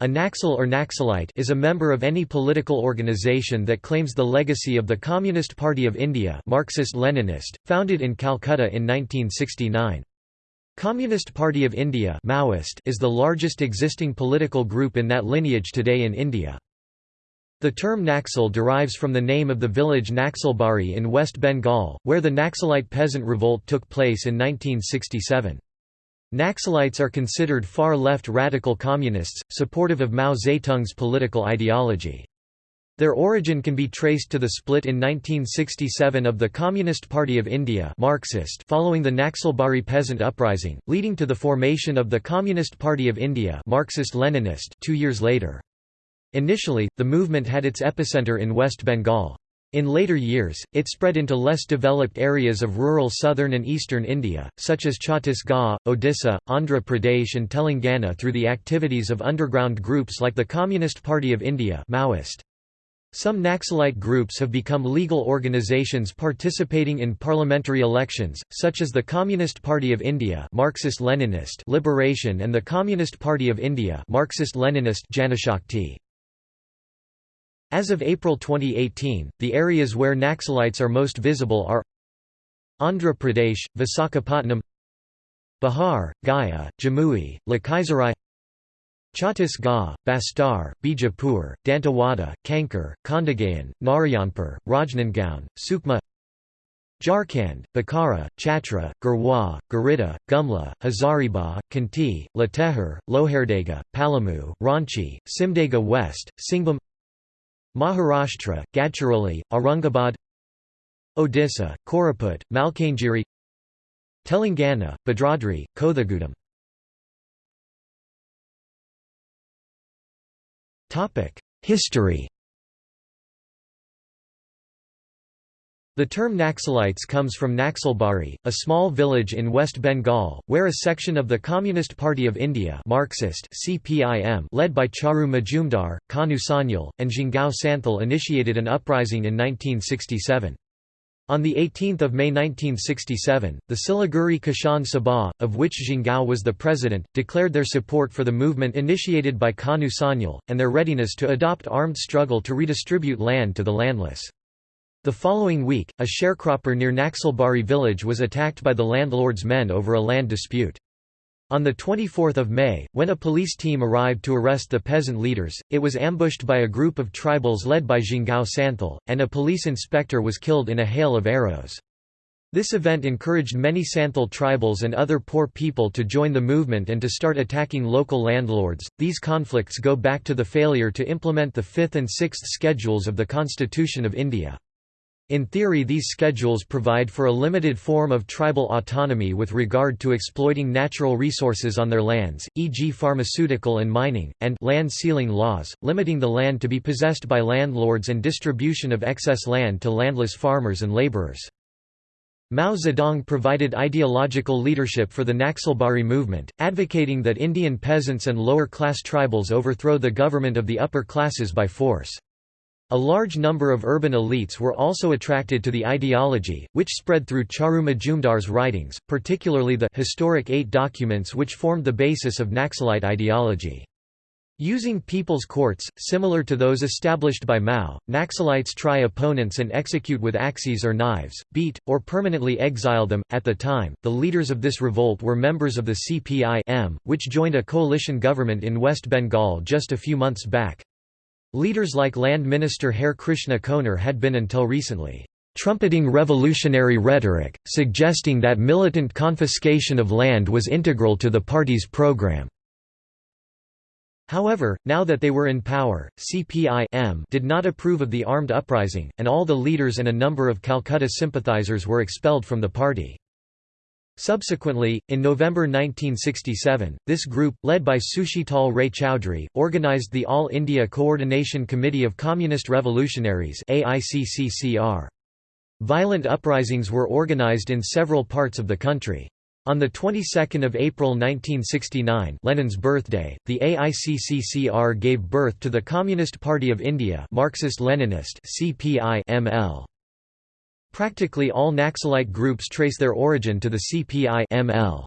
A Naxal or Naxalite is a member of any political organization that claims the legacy of the Communist Party of India Marxist-Leninist, founded in Calcutta in 1969. Communist Party of India Maoist is the largest existing political group in that lineage today in India. The term Naxal derives from the name of the village Naxalbari in West Bengal, where the Naxalite peasant revolt took place in 1967. Naxalites are considered far-left radical communists, supportive of Mao Zedong's political ideology. Their origin can be traced to the split in 1967 of the Communist Party of India Marxist following the Naxalbari peasant uprising, leading to the formation of the Communist Party of India Marxist-Leninist two years later. Initially, the movement had its epicenter in West Bengal. In later years, it spread into less developed areas of rural southern and eastern India, such as Chhattisgarh, Odisha, Andhra Pradesh and Telangana through the activities of underground groups like the Communist Party of India Maoist. Some Naxalite groups have become legal organizations participating in parliamentary elections, such as the Communist Party of India Marxist-Leninist Liberation and the Communist Party of India Marxist-Leninist Janashakti. As of April 2018, the areas where Naxalites are most visible are Andhra Pradesh, Visakhapatnam Bihar, Gaya, Jamui, Lakhisarai Chhattisgarh, Bastar, Bijapur, Dantewada, Kanker, Kondagaon, Narayanpur, Rajnandgaon, Sukma Jharkhand, Bokaro, Chatra, Garhwa, Giridih, Gumla, Hazaribagh, Khunti, Latehar, Lohardaga, Palamu, Ranchi, Simdega West, Singhbhum Maharashtra, Gadchiroli, Aurangabad Odisha, Koraput, Malkangiri Telangana, Bhadradri, Kothagudem History The term Naxalites comes from Naxalbari, a small village in West Bengal, where a section of the Communist Party of India Marxist CPIM led by Charu Majumdar, Kanu Sanyal, and Jingao Santhal initiated an uprising in 1967. On 18 May 1967, the Siliguri Kishan Sabha, of which Jingao was the president, declared their support for the movement initiated by Kanu Sanyal, and their readiness to adopt armed struggle to redistribute land to the landless. The following week, a sharecropper near Naxalbari village was attacked by the landlord's men over a land dispute. On 24 May, when a police team arrived to arrest the peasant leaders, it was ambushed by a group of tribals led by Jhingao Santhal, and a police inspector was killed in a hail of arrows. This event encouraged many Santhal tribals and other poor people to join the movement and to start attacking local landlords. These conflicts go back to the failure to implement the fifth and sixth schedules of the Constitution of India. In theory these schedules provide for a limited form of tribal autonomy with regard to exploiting natural resources on their lands, e.g. pharmaceutical and mining, and land ceiling laws, limiting the land to be possessed by landlords and distribution of excess land to landless farmers and laborers. Mao Zedong provided ideological leadership for the Naxalbari movement, advocating that Indian peasants and lower-class tribals overthrow the government of the upper classes by force. A large number of urban elites were also attracted to the ideology, which spread through Charu Majumdar's writings, particularly the historic eight documents which formed the basis of Naxalite ideology. Using people's courts, similar to those established by Mao, Naxalites try opponents and execute with axes or knives, beat, or permanently exile them. At the time, the leaders of this revolt were members of the CPI which joined a coalition government in West Bengal just a few months back. Leaders like Land Minister Hare Krishna Konar had been until recently trumpeting revolutionary rhetoric, suggesting that militant confiscation of land was integral to the party's program. However, now that they were in power, CPI did not approve of the armed uprising, and all the leaders and a number of Calcutta sympathizers were expelled from the party. Subsequently, in November 1967, this group, led by Sushital Ray Chowdhury, organized the All India Coordination Committee of Communist Revolutionaries Violent uprisings were organized in several parts of the country. On the 22nd of April 1969, Lenin's birthday, the AICCCR gave birth to the Communist Party of India, Marxist-Leninist (CPI) ML. Practically all Naxalite groups trace their origin to the CPI -ML.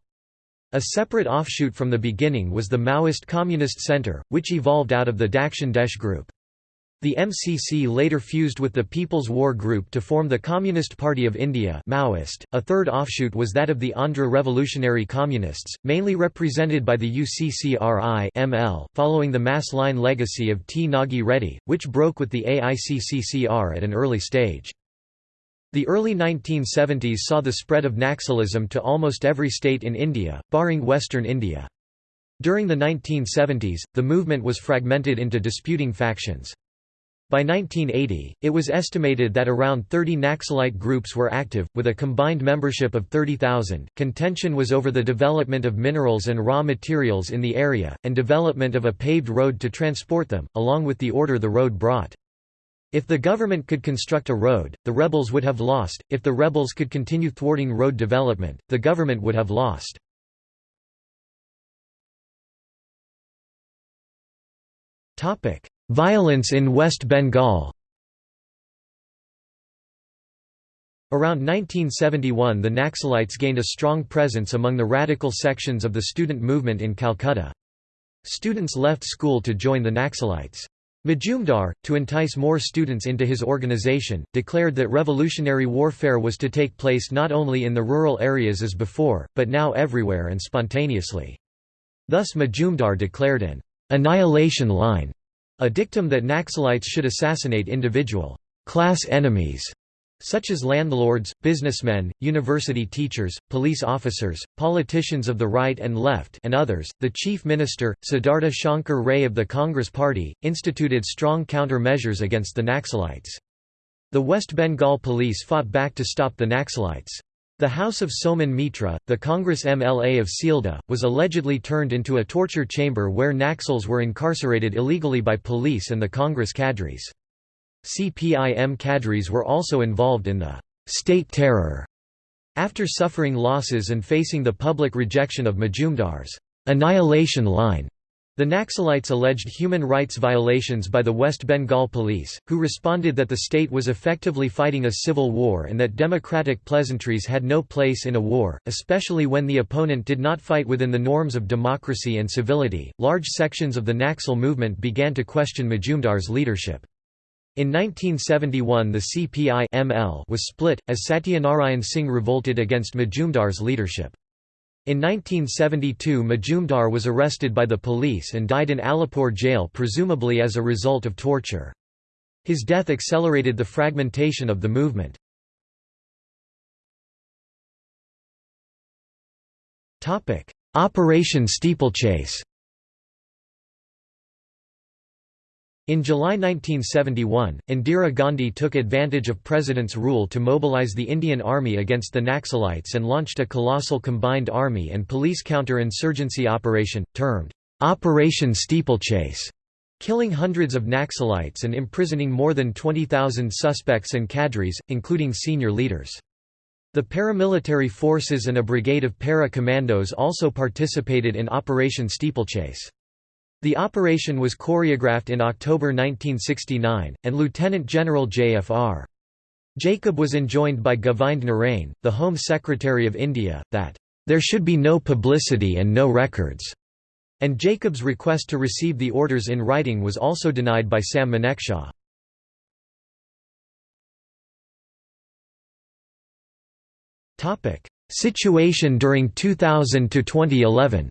A separate offshoot from the beginning was the Maoist Communist Centre, which evolved out of the Dakshin Desh group. The MCC later fused with the People's War Group to form the Communist Party of India Maoist. .A third offshoot was that of the Andhra Revolutionary Communists, mainly represented by the UCCRI ML, following the mass line legacy of T. Nagi Reddy, which broke with the AICCCR at an early stage. The early 1970s saw the spread of Naxalism to almost every state in India, barring western India. During the 1970s, the movement was fragmented into disputing factions. By 1980, it was estimated that around 30 Naxalite groups were active, with a combined membership of 30,000. Contention was over the development of minerals and raw materials in the area, and development of a paved road to transport them, along with the order the road brought. If the government could construct a road, the rebels would have lost, if the rebels could continue thwarting road development, the government would have lost. Violence in West Bengal Around 1971 the Naxalites gained a strong presence among the radical sections of the student movement in Calcutta. Students left school to join the Naxalites. Majumdar, to entice more students into his organization, declared that revolutionary warfare was to take place not only in the rural areas as before, but now everywhere and spontaneously. Thus Majumdar declared an annihilation line a dictum that Naxalites should assassinate individual class enemies such as landlords, businessmen, university teachers, police officers, politicians of the right and left and others. The chief minister, Siddhartha Shankar Ray of the Congress Party, instituted strong counter-measures against the Naxalites. The West Bengal police fought back to stop the Naxalites. The house of Somen Mitra, the Congress MLA of Sealdah, was allegedly turned into a torture chamber where Naxals were incarcerated illegally by police and the Congress cadres. CPIM cadres were also involved in the «state terror» after suffering losses and facing the public rejection of Majumdar's «annihilation line». The Naxalites alleged human rights violations by the West Bengal police, who responded that the state was effectively fighting a civil war and that democratic pleasantries had no place in a war, especially when the opponent did not fight within the norms of democracy and civility. Large sections of the Naxal movement began to question Majumdar's leadership. In 1971 the CPI -ML was split, as Satyanarayan Singh revolted against Majumdar's leadership. In 1972 Majumdar was arrested by the police and died in Alipur jail presumably as a result of torture. His death accelerated the fragmentation of the movement. Operation Steeplechase In July 1971, Indira Gandhi took advantage of President's rule to mobilize the Indian Army against the Naxalites and launched a colossal combined army and police counter-insurgency operation, termed Operation Steeplechase, killing hundreds of Naxalites and imprisoning more than 20,000 suspects and cadres, including senior leaders. The paramilitary forces and a brigade of para-commandos also participated in Operation Steeplechase. The operation was choreographed in October 1969, and Lieutenant General J.F.R. Jacob was enjoined by Govind Narain, the Home Secretary of India, that, "...there should be no publicity and no records." And Jacob's request to receive the orders in writing was also denied by Sam Manekshaw. Situation during 2000–2011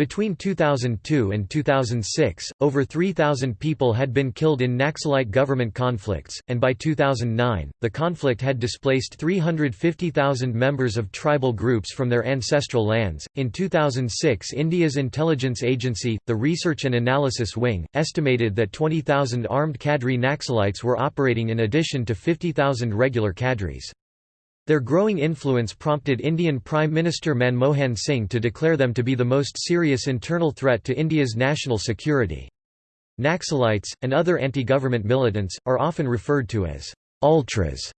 Between 2002 and 2006, over 3,000 people had been killed in Naxalite government conflicts, and by 2009, the conflict had displaced 350,000 members of tribal groups from their ancestral lands. In 2006, India's intelligence agency, the Research and Analysis Wing, estimated that 20,000 armed cadre Naxalites were operating in addition to 50,000 regular cadres. Their growing influence prompted Indian Prime Minister Manmohan Singh to declare them to be the most serious internal threat to India's national security. Naxalites, and other anti-government militants, are often referred to as ultras.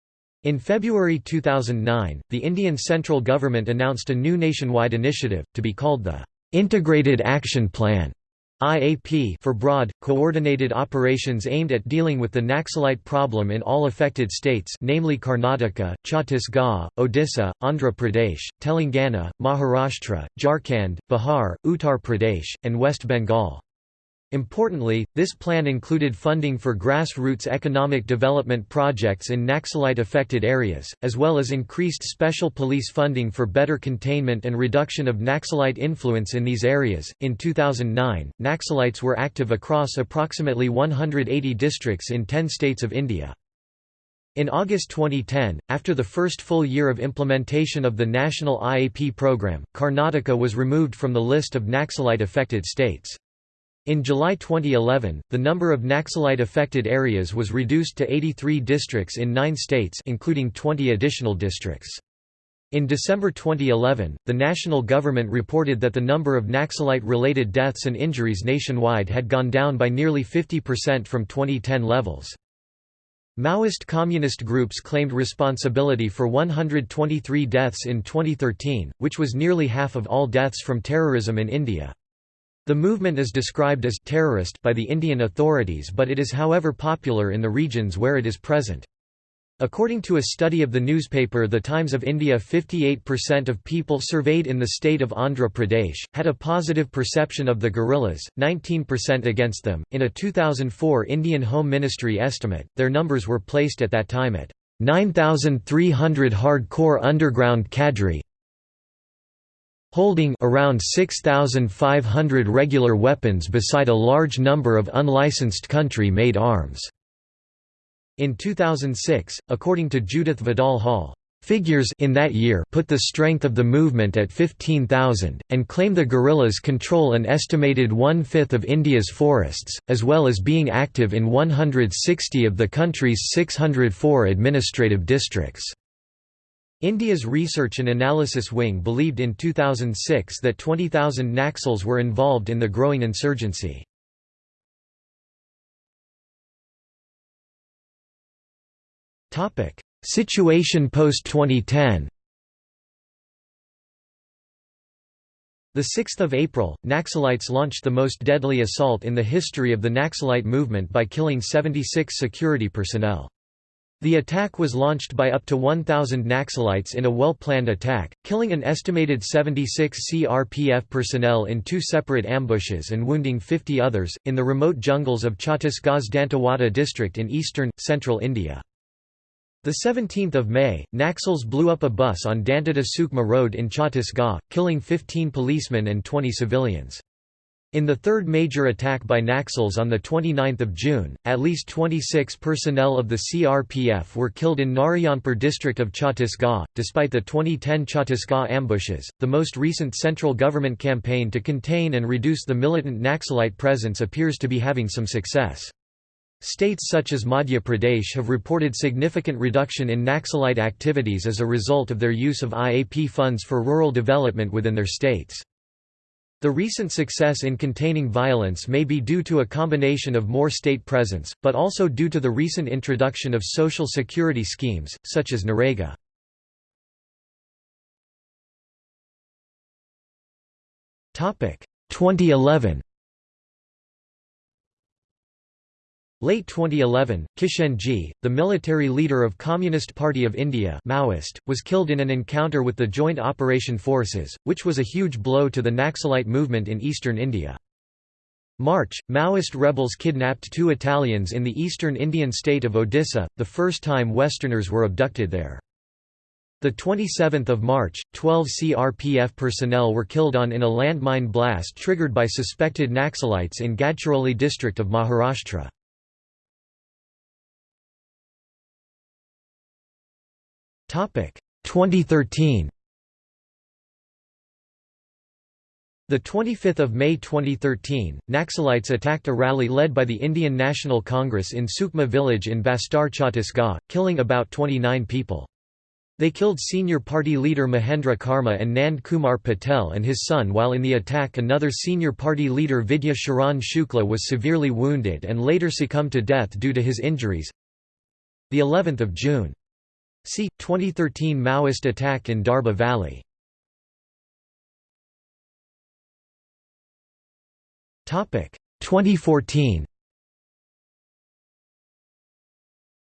In February 2009, the Indian central government announced a new nationwide initiative, to be called the Integrated Action Plan, IAP for broad, coordinated operations aimed at dealing with the Naxalite problem in all affected states namely Karnataka, Chhattisgarh, Odisha, Andhra Pradesh, Telangana, Maharashtra, Jharkhand, Bihar, Uttar Pradesh, and West Bengal. Importantly, this plan included funding for grassroots economic development projects in Naxalite-affected areas, as well as increased special police funding for better containment and reduction of Naxalite influence in these areas. In 2009, Naxalites were active across approximately 180 districts in 10 states of India. In August 2010, after the first full year of implementation of the national IAP program, Karnataka was removed from the list of Naxalite-affected states. In July 2011, the number of Naxalite-affected areas was reduced to 83 districts in nine states including 20 additional districts. In December 2011, the national government reported that the number of Naxalite-related deaths and injuries nationwide had gone down by nearly 50% from 2010 levels. Maoist communist groups claimed responsibility for 123 deaths in 2013, which was nearly half of all deaths from terrorism in India. The movement is described as terrorist by the Indian authorities but it is however popular in the regions where it is present. According to a study of the newspaper The Times of India 58% of people surveyed in the state of Andhra Pradesh, had a positive perception of the guerrillas, 19% against them. In a 2004 Indian Home Ministry estimate, their numbers were placed at that time at 9,300 hardcore underground cadre, holding around 6,500 regular weapons beside a large number of unlicensed country-made arms. In 2006, according to Judith Vidal Hall, Figures in that year put the strength of the movement at 15,000, and claim the guerrillas control an estimated one-fifth of India's forests, as well as being active in 160 of the country's 604 administrative districts. India's Research and Analysis Wing believed in 2006 that 20,000 Naxals were involved in the growing insurgency. Situation post-2010 The 6th of April, Naxalites launched the most deadly assault in the history of the Naxalite movement by killing 76 security personnel. The attack was launched by up to 1,000 Naxalites in a well-planned attack, killing an estimated 76 CRPF personnel in two separate ambushes and wounding 50 others, in the remote jungles of Chhattisgarh's Dantewada district in eastern, central India. 17 May, Naxals blew up a bus on Dantewada Sukma Road in Chhattisgarh, killing 15 policemen and 20 civilians. In the third major attack by Naxals on 29 June, at least 26 personnel of the CRPF were killed in Narayanpur district of Chhattisgarh. Despite the 2010 Chhattisgarh ambushes, the most recent central government campaign to contain and reduce the militant Naxalite presence appears to be having some success. States such as Madhya Pradesh have reported significant reduction in Naxalite activities as a result of their use of IAP funds for rural development within their states. The recent success in containing violence may be due to a combination of more state presence, but also due to the recent introduction of social security schemes, such as NREGA. Topic 2011. Late 2011, Kishenji, the military leader of Communist Party of India Maoist, was killed in an encounter with the Joint Operation Forces, which was a huge blow to the Naxalite movement in eastern India. March, Maoist rebels kidnapped two Italians in the eastern Indian state of Odisha, the first time Westerners were abducted there. The 27th of March, 12 CRPF personnel were killed on in a landmine blast triggered by suspected Naxalites in Gadchiroli district of Maharashtra. 2013 The 25th of May 2013, Naxalites attacked a rally led by the Indian National Congress in Sukma village in Bastar Chhattisgarh, killing about 29 people. They killed senior party leader Mahendra Karma and Nand Kumar Patel and his son while in the attack another senior party leader Vidya Sharan Shukla was severely wounded and later succumbed to death due to his injuries. The 11th of June See 2013 Maoist attack in Darbha Valley. Topic 2014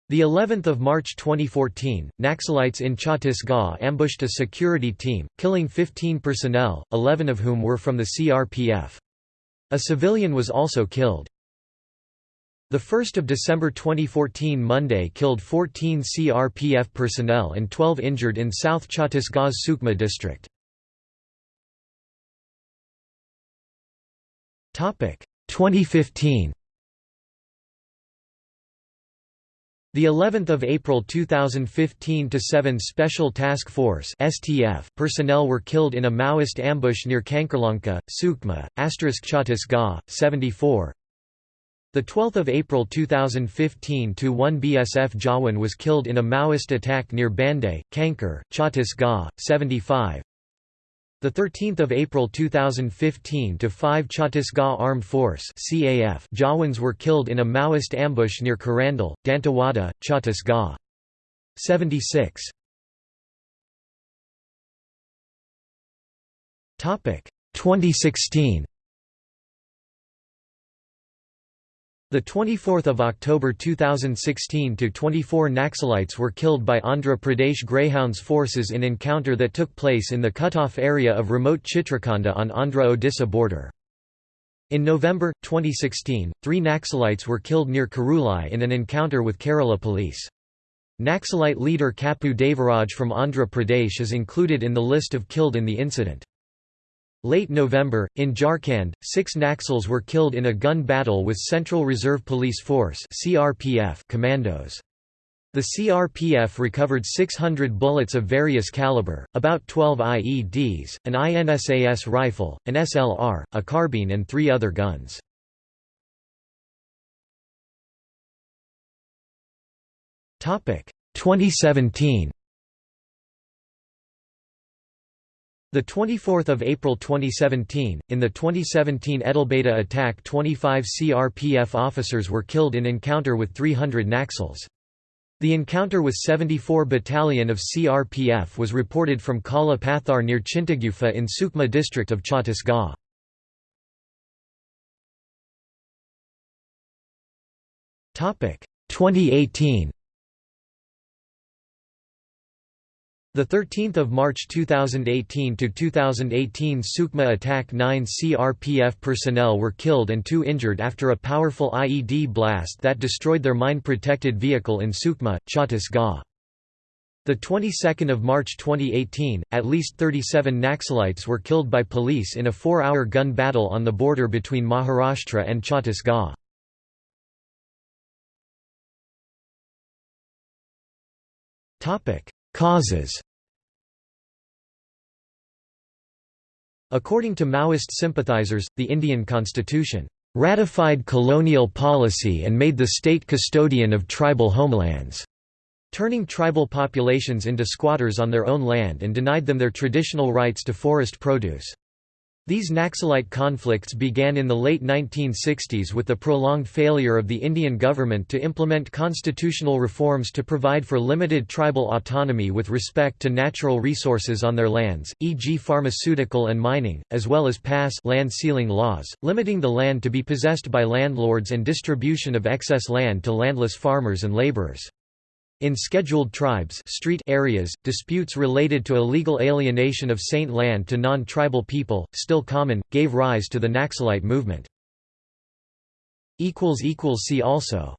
The 11th of March 2014, Naxalites in Chhattisgarh ambushed a security team, killing 15 personnel, 11 of whom were from the CRPF. A civilian was also killed. The 1st of December 2014 Monday killed 14 CRPF personnel and 12 injured in South Chhattisgarh's Sukma district. 2015 The 11th of April 2015 to 7 Special Task Force (STF) personnel were killed in a Maoist ambush near Kankerlanka, Sukma, asterisk Chhattisgarh, 74. The 12th of April 2015 to 1 BSF Jawan was killed in a Maoist attack near Banday, Kanker, Chhattisgarh, 75. The 13th of April 2015 to 5 Chhattisgarh Armed Force (CAF) Jawans were killed in a Maoist ambush near Kirandul, Dantewada, Chhattisgarh. 76. Topic 2016. The 24th of October 2016 to 24 Naxalites were killed by Andhra Pradesh Greyhounds forces in encounter that took place in the cut-off area of remote Chitrakonda on Andhra-Odisha border. In November 2016, 3 Naxalites were killed near Karulai in an encounter with Kerala police. Naxalite leader Kuppu Devaraj from Andhra Pradesh is included in the list of killed in the incident. Late November, in Jharkhand, six Naxals were killed in a gun battle with Central Reserve Police Force commandos. The CRPF recovered 600 bullets of various caliber, about 12 IEDs, an INSAS rifle, an SLR, a carbine and three other guns. Topic 2017 The 24th of April 2017, in the 2017 Edelbeta attack 25 CRPF officers were killed in encounter with 300 Naxals. The encounter with 74 Battalion of CRPF was reported from Kala Pathar near Chintagufa in Sukma district of Chhattisgarh. Topic 2018 The 13th of March 2018 to 2018 Sukma attack 9 CRPF personnel were killed and 2 injured after a powerful IED blast that destroyed their mine-protected vehicle in Sukma, Chhattisgarh. The 22nd of March 2018, at least 37 Naxalites were killed by police in a 4-hour gun battle on the border between Maharashtra and Chhattisgarh. Topic Causes According to Maoist sympathizers, the Indian constitution ratified colonial policy and made the state custodian of tribal homelands, turning tribal populations into squatters on their own land and denied them their traditional rights to forest produce. These Naxalite conflicts began in the late 1960s with the prolonged failure of the Indian government to implement constitutional reforms to provide for limited tribal autonomy with respect to natural resources on their lands, e.g. pharmaceutical and mining, as well as pass land ceiling laws, limiting the land to be possessed by landlords and distribution of excess land to landless farmers and laborers. In scheduled tribes street areas, disputes related to illegal alienation of saint land to non-tribal people, still common, gave rise to the Naxalite movement. See also